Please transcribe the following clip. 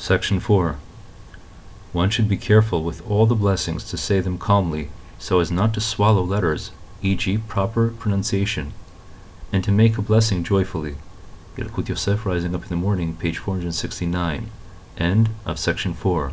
Section 4. One should be careful with all the blessings to say them calmly, so as not to swallow letters, e.g., proper pronunciation, and to make a blessing joyfully. Yalkut Yosef Rising Up in the Morning, page 469. End of section 4.